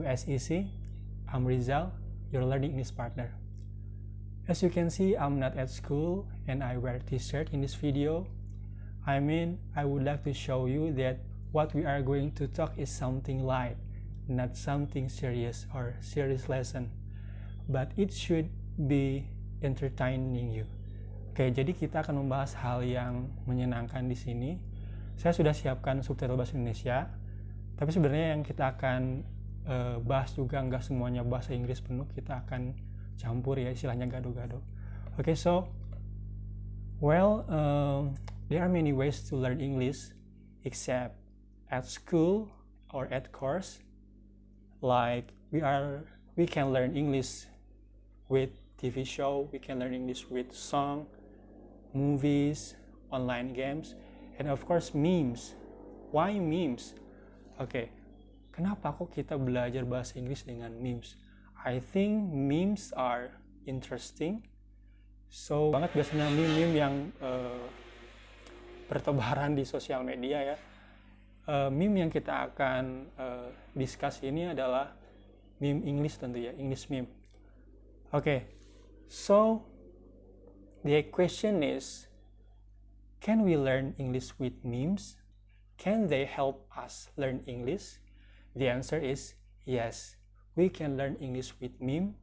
to SEC. I'm Rizal, your learning English partner. As you can see, I'm not at school and I wear t-shirt in this video. I mean, I would like to show you that what we are going to talk is something light, not something serious or serious lesson. But it should be entertaining you. Oke, jadi kita akan membahas hal yang menyenangkan di sini. Saya sudah siapkan subtitle bahasa Indonesia, tapi sebenarnya yang kita akan uh, bahas juga nggak semuanya bahasa Inggris penuh, kita akan campur ya istilahnya gado-gado. Oke, okay, so well, um, there are many ways to learn English, except at school or at course. Like we are, we can learn English with TV show, we can learn English with song, movies, online games, and of course memes. Why memes? Okay. Kenapa kok kita belajar bahasa Inggris dengan memes? I think memes are interesting. So banget biasanya meme-meme yang uh, bertebaran di sosial media ya. Uh, meme yang kita akan uh, discuss ini adalah meme English tentu ya, English meme. Oke, okay. so The question is, can we learn English with memes? Can they help us learn English? The answer is yes. We can learn English with meme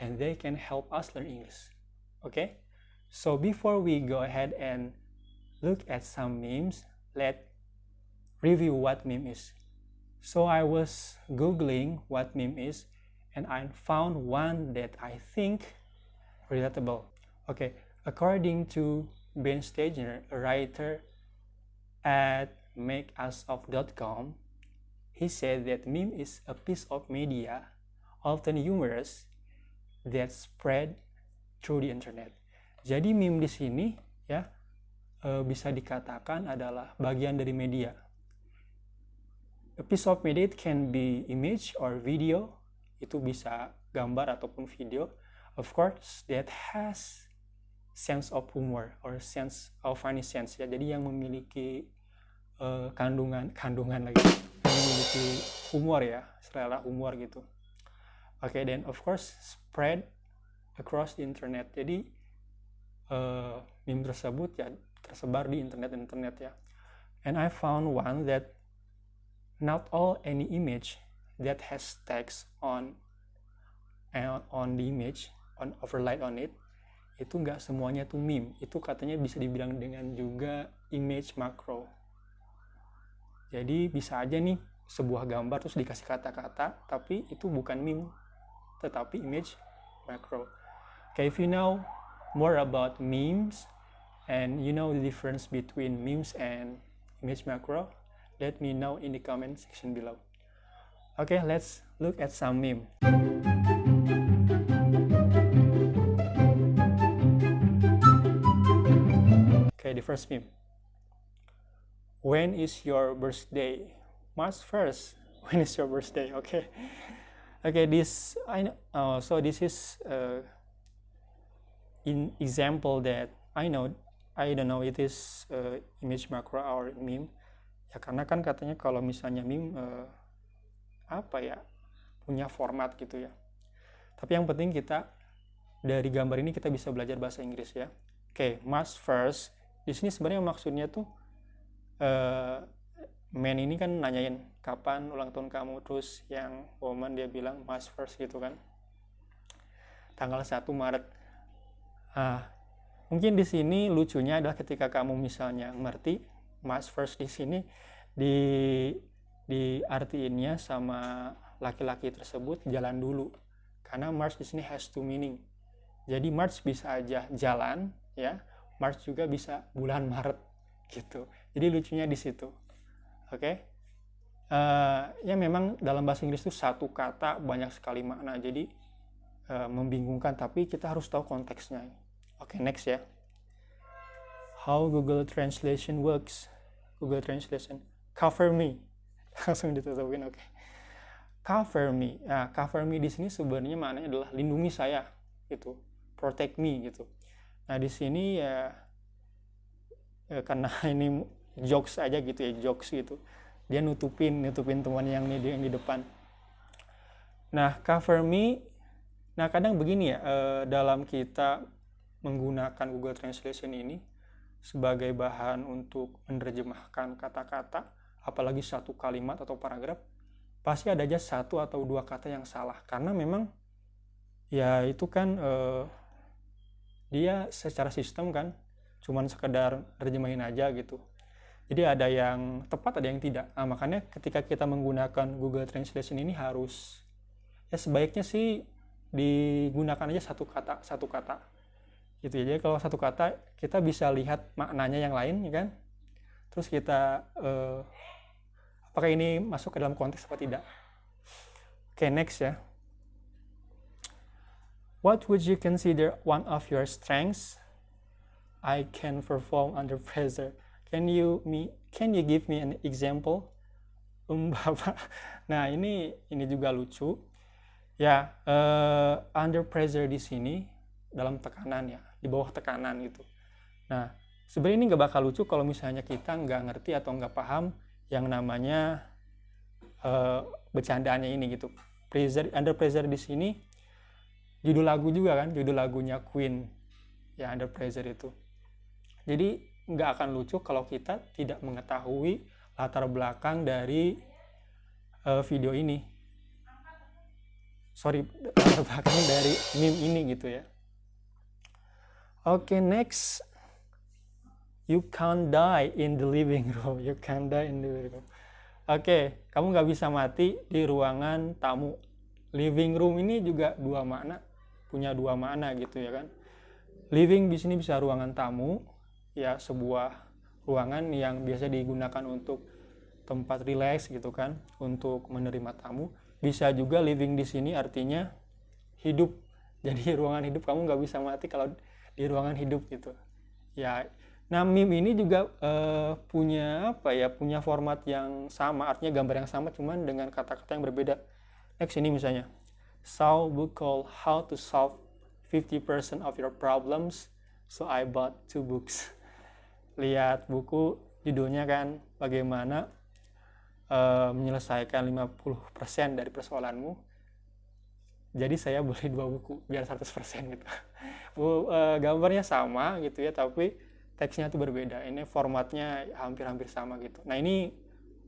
and they can help us learn English. Okay? So before we go ahead and look at some memes, let's review what meme is. So I was googling what meme is and I found one that I think relatable. Okay, according to Ben Stegner, a writer at makeusof.com, he said that meme is a piece of media, often humorous, that spread through the internet. Jadi meme di sini ya e, bisa dikatakan adalah bagian dari media. A piece of media it can be image or video, itu bisa gambar ataupun video. Of course, that has sense of humor or sense of funny sense ya jadi yang memiliki uh, kandungan kandungan lagi memiliki humor ya selera humor gitu. Oke okay, then of course spread across the internet. Jadi uh, meme tersebut ya tersebar di internet internet ya. And I found one that not all any image that has text on uh, on the image on overlaid on it itu nggak semuanya tuh meme. Itu katanya bisa dibilang dengan juga image macro jadi bisa aja nih sebuah gambar terus dikasih kata-kata tapi itu bukan meme tetapi image macro okay if you know more about memes and you know the difference between memes and image macro let me know in the comment section below okay let's look at some meme the first meme. When is your birthday? March 1st. When is your birthday? Okay. Okay, this I know. Uh, so this is uh, in example that I know. I don't know it is uh, image macro or meme. Ya karena kan katanya kalau misalnya meme uh, apa ya punya format gitu ya. Tapi yang penting kita dari gambar ini kita bisa belajar bahasa Inggris ya. Oke, okay, March 1st di sini sebenarnya maksudnya tuh uh, man ini kan nanyain kapan ulang tahun kamu? Terus yang woman dia bilang March first gitu kan. Tanggal 1 Maret. Ah mungkin di sini lucunya adalah ketika kamu misalnya ngerti March first di sini di di artiinnya sama laki-laki tersebut jalan dulu. Karena March di sini has two meaning. Jadi March bisa aja jalan ya. March juga bisa bulan Maret gitu. Jadi lucunya di situ. Oke. Okay? Uh, eh, ya memang dalam bahasa Inggris itu satu kata banyak sekali makna. Jadi uh, membingungkan tapi kita harus tahu konteksnya. Oke, okay, next ya. How Google Translation works. Google Translation cover me. Langsung ditutupin oke. Okay. Cover me. Nah, cover me di sini sebenarnya maknanya adalah lindungi saya gitu. Protect me gitu Nah di sini ya, ya karena ini jokes aja gitu ya jokes gitu dia nutupin nutupin teman yang di yang di depan Nah, cover me, nah kadang begini ya, eh, dalam kita menggunakan Google Translation ini sebagai bahan untuk menerjemahkan kata-kata, apalagi satu kalimat atau paragraf, pasti ada aja satu atau dua kata yang salah. Karena memang ya itu kan eh, dia secara sistem kan cuman sekedar terjemahin aja gitu. Jadi ada yang tepat, ada yang tidak. Nah, makanya ketika kita menggunakan Google Translation ini harus ya sebaiknya sih digunakan aja satu kata satu kata. Gitu ya. Jadi kalau satu kata kita bisa lihat maknanya yang lain ya kan? Terus kita uh, apakah ini masuk ke dalam konteks apa tidak? Oke okay, next ya. What would you consider one of your strengths? I can perform under pressure can you me can you give me an example um bapak nah ini ini juga lucu Ya, uh, under pressure di sini dalam tekanan ya, di bawah tekanan gitu. Nah, sebenarnya ini nggak bakal lucu kalau misalnya kita nggak ngerti atau nggak paham yang namanya uh, bercandaannya ini gitu. Pressure, under pressure di sini judul lagu juga kan, judul lagunya Queen ya under pressure itu. Jadi nggak akan lucu kalau kita tidak mengetahui latar belakang dari uh, video ini. Sorry latar belakang dari meme ini gitu ya. Oke okay, next. You can't die in the living room. You can't die in the living room. Oke okay, kamu nggak bisa mati di ruangan tamu. Living room ini juga dua makna punya dua makna gitu ya kan. Living di sini bisa ruangan tamu ya sebuah ruangan yang biasa digunakan untuk tempat rileks gitu kan untuk menerima tamu. Bisa juga living di sini artinya hidup. Jadi ruangan hidup kamu nggak bisa mati kalau di ruangan hidup gitu. Ya nah meme ini juga uh, punya apa ya punya format yang sama artinya gambar yang sama cuman dengan kata-kata yang berbeda. Next ini misalnya. Saw book called how to solve 50% of your problems so I bought two books lihat buku judulnya kan bagaimana uh, menyelesaikan 50% dari persoalanmu. Jadi saya beli dua buku biar 100% gitu. Bu, uh, gambarnya sama gitu ya tapi teksnya tuh berbeda. Ini formatnya hampir-hampir sama gitu. Nah ini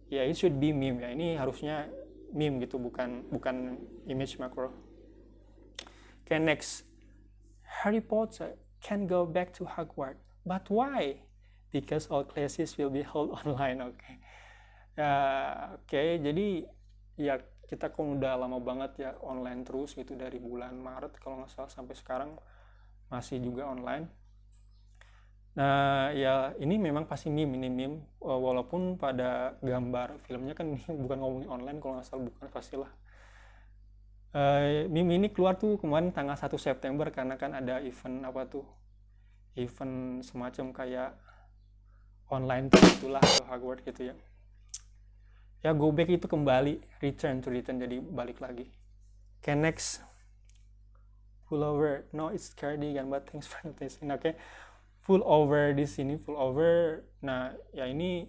ya it should be meme ya. Ini harusnya meme gitu bukan bukan image macro. Okay next. Harry Potter can go back to Hogwarts but why because all classes will be held online oke. Okay ya oke okay. jadi ya kita kan udah lama banget ya online terus gitu dari bulan Maret kalau nggak salah sampai sekarang masih juga online. Nah ya ini memang pasti meme ini meme walaupun pada gambar filmnya kan ini bukan ngomongin online kalau nggak salah bukan pastilah. Uh, meme ini keluar tuh kemarin tanggal 1 September karena kan ada event apa tuh? Event semacam kayak online itulah Hogwarts gitu ya. Ya go back itu kembali return to return jadi balik lagi. Okay next. Full over no it's cardigan but thanks for noticing. Oke okay. full over di sini full over nah ya ini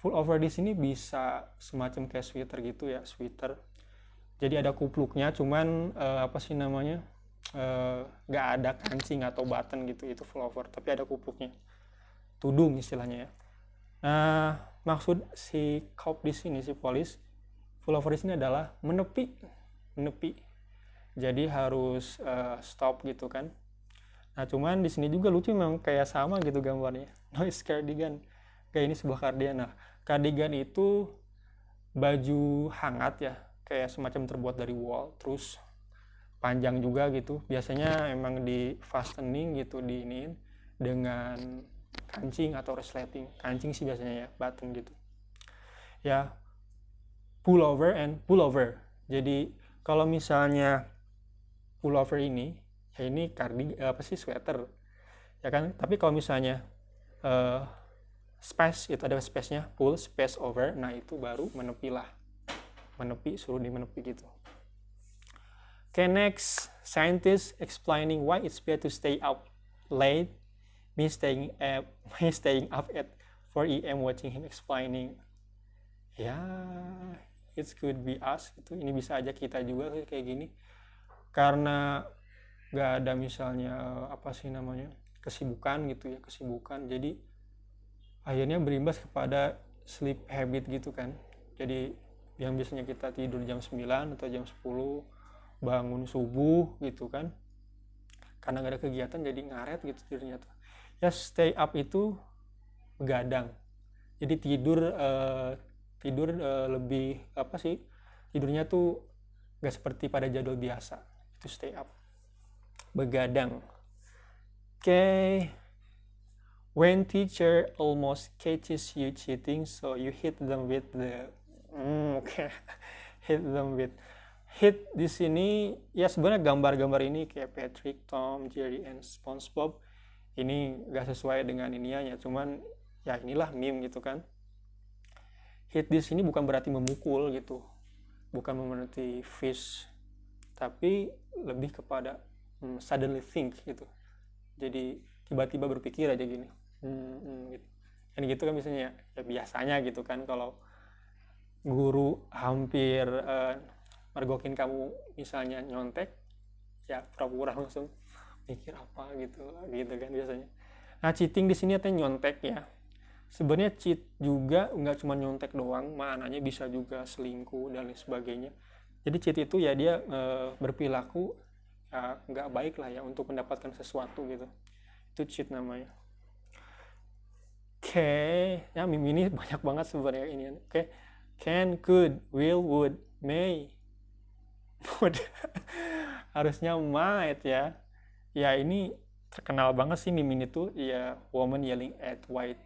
full over di sini bisa semacam kayak sweater gitu ya sweater. Jadi ada kupluknya cuman uh, apa sih namanya uh, ada kancing atau button gitu itu full over tapi ada kupluknya tudung istilahnya ya. Nah maksud si cop di sini si polis full over di sini adalah menepi menepi. Jadi harus uh, stop gitu kan. Nah cuman di sini juga lucu memang kayak sama gitu gambarnya. Noise cardigan. Kayak ini sebuah cardigan nah cardigan itu baju hangat ya. Kayak semacam terbuat dari wool terus panjang juga gitu. Biasanya emang di fastening gitu di ini dengan kancing atau resleting. Kancing sih biasanya ya button gitu. Ya pull over and pull over jadi kalau misalnya pull over ini ya ini kardi apa sih sweater. Ya kan? Tapi kalau misalnya uh, space itu ada space-nya pull space over nah itu baru menepi lah. Menepi suruh di menepi gitu. Okay next. Scientists explaining why it's better to stay up late me staying up, me staying up at 4 a.m. watching him explaining. Ya, it could be us itu ini bisa aja kita juga kayak gini. Karena nggak ada misalnya apa sih namanya kesibukan gitu ya kesibukan. Jadi akhirnya berimbas kepada sleep habit gitu kan. Jadi yang biasanya kita tidur jam 9 atau jam 10 bangun subuh gitu kan. Karena gak ada kegiatan jadi ngaret gitu tidurnya tuh ya stay up itu begadang. Jadi tidur uh, tidur uh, lebih apa sih tidurnya tuh gak seperti pada jadwal biasa. Itu stay up. Begadang. Oke. Okay. when teacher almost catches you cheating so you hit them with the mm, oke. Okay. hit them with hit di sini ya sebenarnya gambar-gambar ini kayak Patrick, Tom, Jerry, and SpongeBob ini gak sesuai dengan ininya cuman ya inilah meme gitu kan. Hit di sini bukan berarti memukul gitu bukan berarti fish tapi lebih kepada hmm, suddenly think gitu. Jadi tiba-tiba berpikir aja gini. Hmm, hmm, gitu. Dan gitu kan misalnya ya, ya biasanya gitu kan kalau guru hampir uh, mergokin kamu misalnya nyontek ya pura-pura langsung mikir apa gitu gitu kan biasanya. Nah cheating di sini artinya nyontek ya. Sebenarnya cheat juga nggak cuma nyontek doang maknanya bisa juga selingkuh dan lain sebagainya. Jadi cheat itu ya dia e, berperilaku ya nggak baik lah ya untuk mendapatkan sesuatu gitu. Itu cheat namanya. Oke okay. ya meme ini banyak banget sebenarnya ini. Oke. Okay. can could will would may. Would harusnya might ya ya ini terkenal banget sih meme ini tuh. Ya woman yelling at white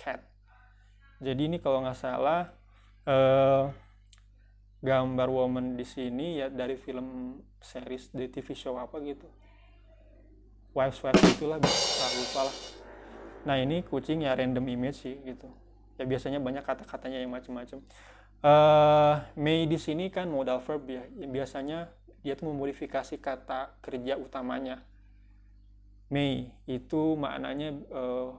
cat. Jadi ini kalau nggak salah uh, gambar woman di sini ya dari film series di TV show apa gitu. Wives wives itulah bisa lupa lah. Nah ini kucing ya random image sih gitu. Ya biasanya banyak kata-katanya yang macam-macam uh, May di sini kan modal verb ya. Biasanya dia tuh memodifikasi kata kerja utamanya May itu maknanya uh,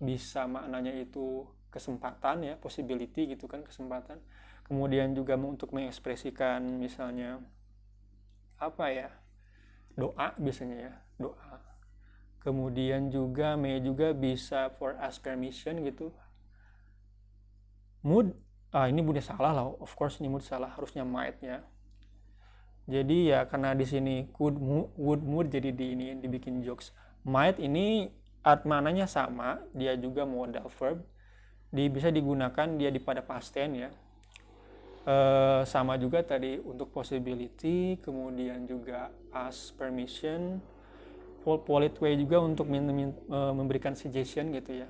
bisa maknanya itu kesempatan ya possibility gitu kan kesempatan. Kemudian juga untuk mengekspresikan misalnya apa ya doa biasanya ya doa. Kemudian juga may juga bisa for ask permission gitu. Mood ah ini moodnya salah lah of course ini mood salah harusnya might ya. Jadi ya karena di sini could would mood jadi di ini dibikin jokes might ini art mananya sama dia juga modal verb. Di, bisa digunakan dia di pada past tense ya. E, sama juga tadi untuk possibility kemudian juga ask permission polite way juga untuk min, min, e, memberikan suggestion gitu ya.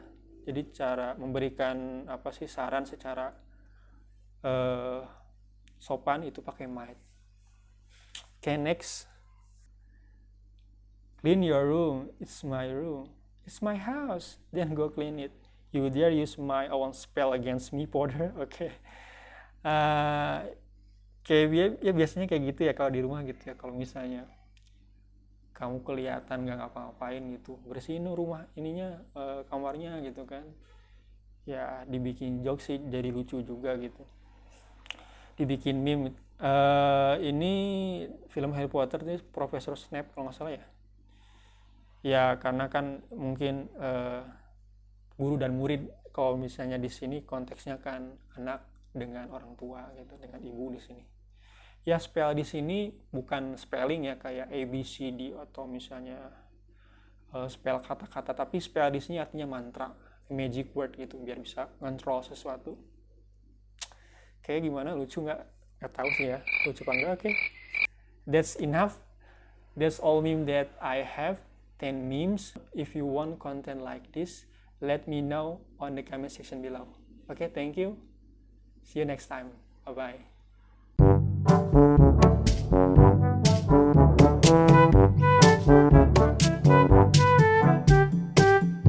Jadi cara memberikan apa sih saran secara e, sopan itu pakai might. Okay, next clean your room it's my room It's my house. Then go clean it. You dare use my own spell against me, Porter? Oke. Okay. Uh, kayak ya biasanya kayak gitu ya kalau di rumah gitu ya. Kalau misalnya kamu kelihatan nggak ngapa-ngapain gitu, bersihin rumah ininya uh, kamarnya gitu kan. Ya dibikin joke sih jadi lucu juga gitu. Dibikin meme. Uh, ini film Harry Potter ini Profesor Snape kalau nggak salah ya ya karena kan mungkin uh, guru dan murid kalau misalnya di sini konteksnya kan anak dengan orang tua gitu dengan ibu di sini. Ya spell di sini bukan spelling ya kayak A B C D atau misalnya uh, spell kata-kata tapi spell di sini artinya mantra magic word gitu biar bisa ngontrol sesuatu. Kayak gimana? Lucu nggak? Nggak tahu sih ya. Lucu apa enggak oke. Okay. that's enough. That's all meme that I have 10 memes. If you want content like this, let me know on the comment section below. Okay, thank you. See you next time. Bye-bye.